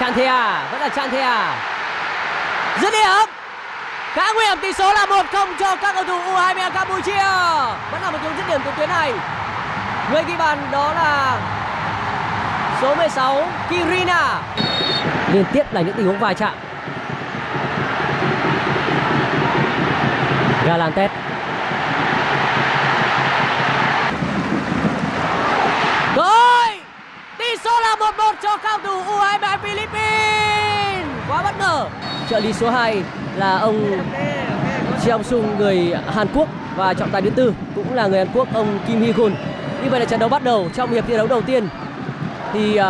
Chan Thea, vẫn là Chan Thea. dứt điểm. Khá nguy hiểm tỷ số là 1-0 cho các cầu thủ U22 Campuchia. Vẫn là một cú dứt điểm từ tuyến này. Người ghi bàn đó là số 16 Kirina. Liên tiếp là những tình huống va chạm. Galantes Rồi Tỷ số là 1-1 cho cao thủ U23 Philippines. Quá bất ngờ. Trợ lý số 2 là ông Cheong Sung người Hàn Quốc Và trọng tài thứ tư cũng là người Hàn Quốc ông Kim Hee Gun Như vậy là trận đấu bắt đầu trong hiệp thi đấu đầu tiên. Thì uh,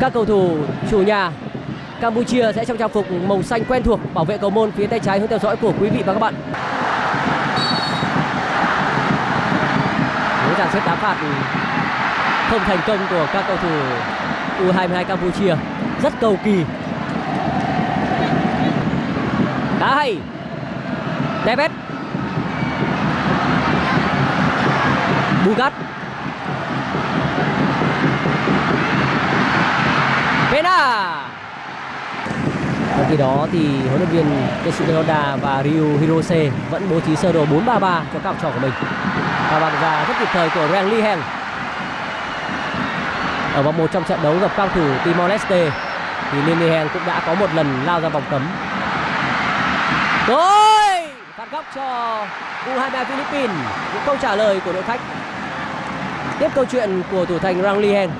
các cầu thủ chủ nhà Campuchia sẽ trong trang phục màu xanh quen thuộc bảo vệ cầu môn phía tay trái hướng theo dõi của quý vị và các bạn. Với dàn xếp đá phạt không thành công của các cầu thủ U22 Campuchia rất cầu kỳ. Đá hay. Tevez. Bugat. Pena. Trong khi đó thì huấn luyện viên Tetsuya Honda và Ryu Hirose vẫn bố trí sơ đồ 4-3-3 cho các học trò của mình. Và bàn ra rất kịp thời của Rang Lee Heng. Ở vòng một trong trận đấu gặp cao thủ Timor Leste thì Lee cũng đã có một lần lao ra vòng cấm. Rồi, phạt góc cho U23 Philippines. Những câu trả lời của đội khách. Tiếp câu chuyện của thủ thành Rang Lihen.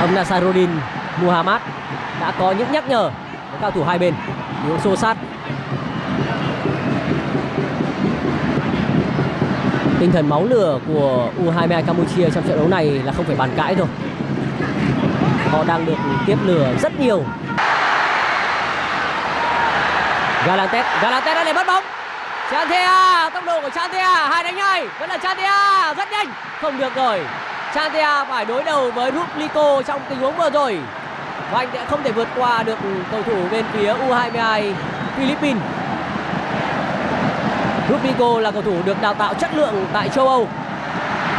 Ông Nasaruddin Muhammad đã có những nhắc nhở với cao thủ hai bên những xô sát tinh thần máu lửa của U22 Campuchia trong trận đấu này là không phải bàn cãi rồi họ đang được tiếp lửa rất nhiều. Galantes Galantes đã để bắt bóng. Chantea tốc độ của Chantea hai đánh hai vẫn là Chantea rất nhanh. Không được rồi. Chantea phải đối đầu với Rublico trong tình huống vừa rồi. Và anh sẽ không thể vượt qua được cầu thủ bên phía U22 Philippines. Rubico là cầu thủ được đào tạo chất lượng tại châu Âu.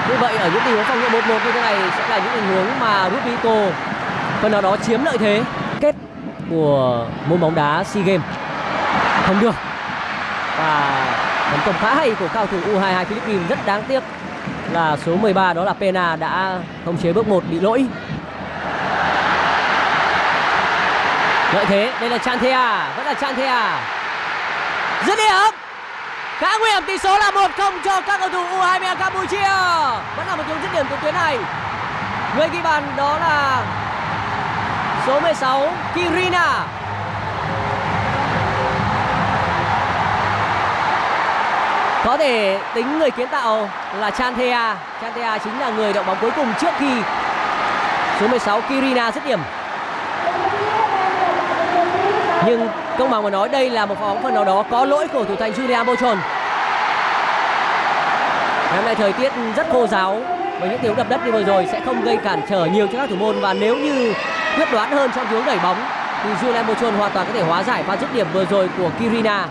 Như vậy ở những tình huống phòng ngự 1-1 như thế này sẽ là những tình huống mà Rubico phần nào đó chiếm lợi thế. Kết của môn bóng đá SEA Games không được. Và tấn công khá hay của cao thủ U22 Philippines rất đáng tiếc là số 13 đó là Pena đã khống chế bước 1 bị lỗi. Lợi thế, đây là Chanthea, vẫn là Chanthea. Dứt điểm. Khá nguy hiểm, tỷ số là 1-0 cho các cầu thủ U23 Campuchia. Vẫn là một tiếng dứt điểm từ tuyến này. Người ghi bàn đó là số 16 Kirina. Có thể tính người kiến tạo là Chanthea Chanthea chính là người động bóng cuối cùng trước khi số 16 Kirina dứt điểm Nhưng công bằng mà nói, đây là một pha bóng phần nào đó có lỗi của thủ thành Julian Bochon hôm nay thời tiết rất khô giáo. Với những tiếng đập đất như vừa rồi sẽ không gây cản trở nhiều cho các thủ môn. Và nếu như quyết đoán hơn trong tiếng đẩy bóng, thì Julian Bochon hoàn toàn có thể hóa giải pha dứt điểm vừa rồi của Kirina.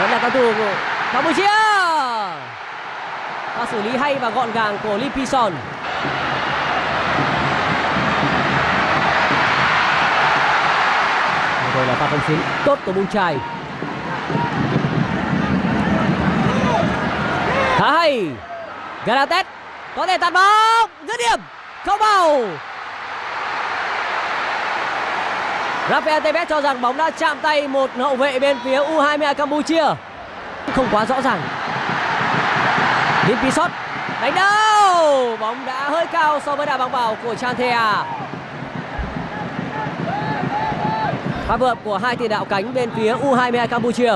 Vẫn là cao thủ của Campuchia! Xử lý hay và gọn gàng của Lee Pison rồi là pha không xuyến tốt của Bung Trai khá hay. Galatet có thể tạt bóng. Dứt điểm. Không vào. Rafael Tevez cho rằng bóng đã chạm tay một hậu vệ bên phía U22 Campuchia. Không quá rõ ràng. Limpisot đánh đâu. Bóng đã hơi cao so với đá bóng vào của Chanthea. Pha vượt của hai tiền đạo cánh bên phía U22 Campuchia.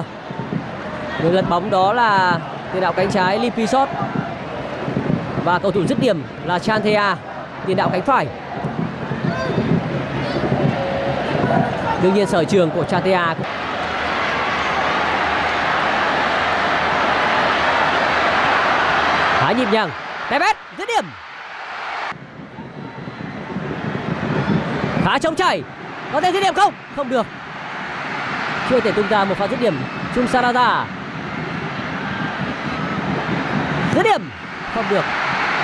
Người lật bóng đó là tiền đạo cánh trái Limpisot. Và cầu thủ dứt điểm là Chanthea, tiền đạo cánh phải. đương nhiên sở trường của Chatea nhịp nhàng. Tevez dứt điểm. Khá trống chảy. Có thể dứt điểm không? Không được. Chưa thể tung ra một pha dứt điểm. Chung Sarada. Dứt điểm. Không được.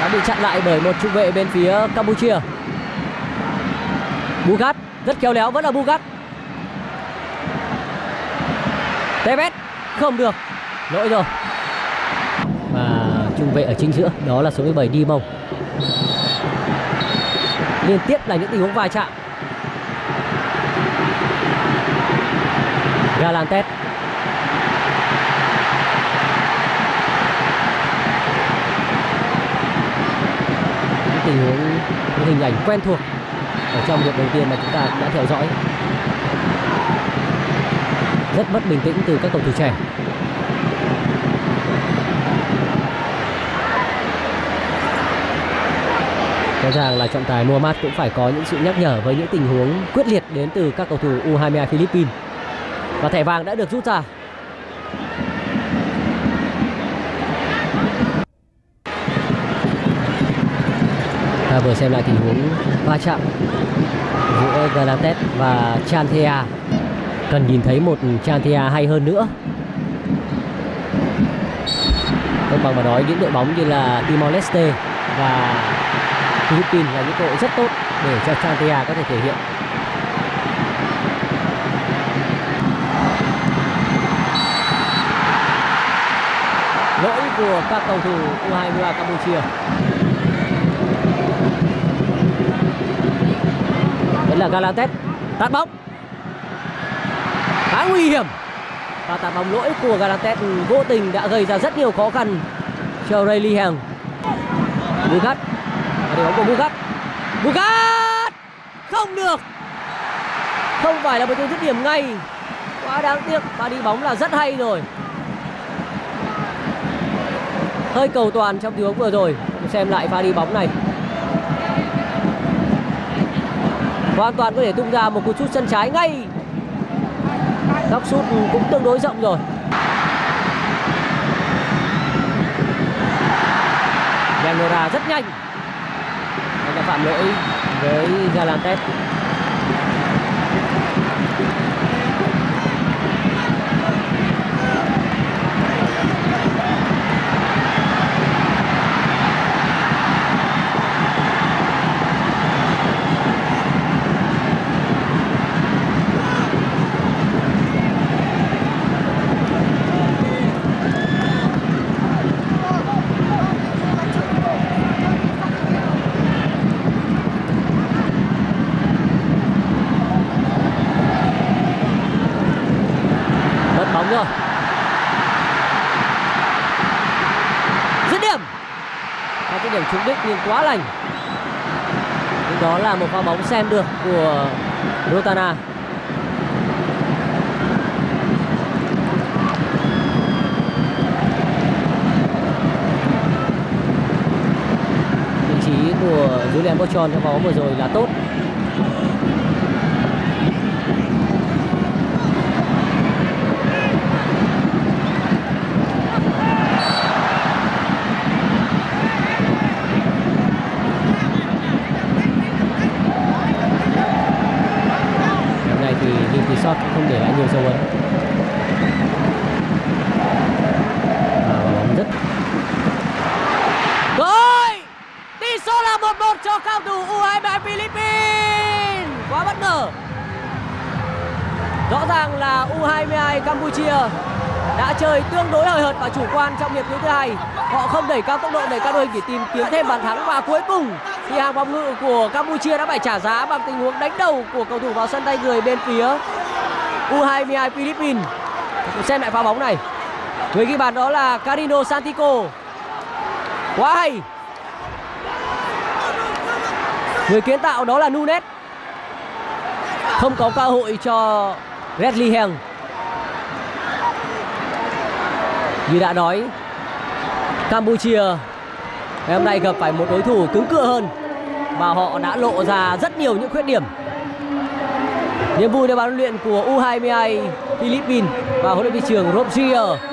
Đã bị chặn lại bởi một trung vệ bên phía Campuchia. Bugat rất khéo léo, vẫn là Bugat. Tevez không được. Lỗi rồi trung vệ ở chính giữa, đó là số 17 Đi Mông liên tiếp là những tình huống va chạm. Galantes. Những tình huống, những hình ảnh quen thuộc ở trong hiệp đầu tiên mà chúng ta đã theo dõi. Rất mất bình tĩnh từ các cầu thủ trẻ. Rõ ràng là trọng tài Muhammad cũng phải có những sự nhắc nhở với những tình huống quyết liệt đến từ các cầu thủ U22 Philippines. Và thẻ vàng đã được rút ra. Ta vừa xem lại tình huống va chạm giữa Galates và Chanthea. Cần nhìn thấy một Chanthea hay hơn nữa. Không bằng mà nói những đội bóng như là Timor Leste và Philippines là những cơ hội rất tốt để cho Santia có thể thể hiện. Lỗi của các cầu thủ U23 Campuchia. Đây là Galantes tạt bóng. Khá nguy hiểm. Và tạt bóng lỗi của Galantes vô tình đã gây ra rất nhiều khó khăn cho Ray Lee Hằng Lucas đội bóng của Bugat. Bugat! Không được! Không phải là một dứt điểm ngay. Quá đáng tiếc và đi bóng là rất hay rồi. Hơi cầu toàn trong tình huống vừa rồi. Xem lại pha đi bóng này. Hoàn toàn có thể tung ra một cú sút chân trái ngay. Góc sút cũng tương đối rộng rồi. Yanora rất nhanh phạm lỗi với Galantes mất bóng rồi dứt điểm và cái điểm trúng đích nhưng quá lành. Nhưng đó là một pha bóng xem được của Rotana. Vị trí của Julian Bochon trong bóng vừa rồi là tốt Hôm nay thì Lim Shot không để lại nhiều dấu ấn Và quả bóng rất Rồi Tỷ số là 1-1 cho cao thủ U23 Philippines Quá bất ngờ Rõ ràng là U22 Campuchia đã chơi tương đối hời hợt và chủ quan trong hiệp thứ hai. Họ không đẩy cao tốc độ để cao đội hình để tìm kiếm thêm bàn thắng và cuối cùng thì hàng phòng ngự của Campuchia đã phải trả giá bằng tình huống đánh đầu của cầu thủ vào sân tay người bên phía U22 Philippines. Xem lại pha bóng này. Người ghi bàn đó là Carino Santico. Quá hay. Người kiến tạo đó là Nunes. Không có cơ hội cho Redley Heng. Như đã nói, Campuchia ngày hôm nay gặp phải một đối thủ cứng cựa hơn và họ đã lộ ra rất nhiều những khuyết điểm. Niềm vui để ban luyện của U22 Philippines và huấn luyện viên trưởng Rob Gier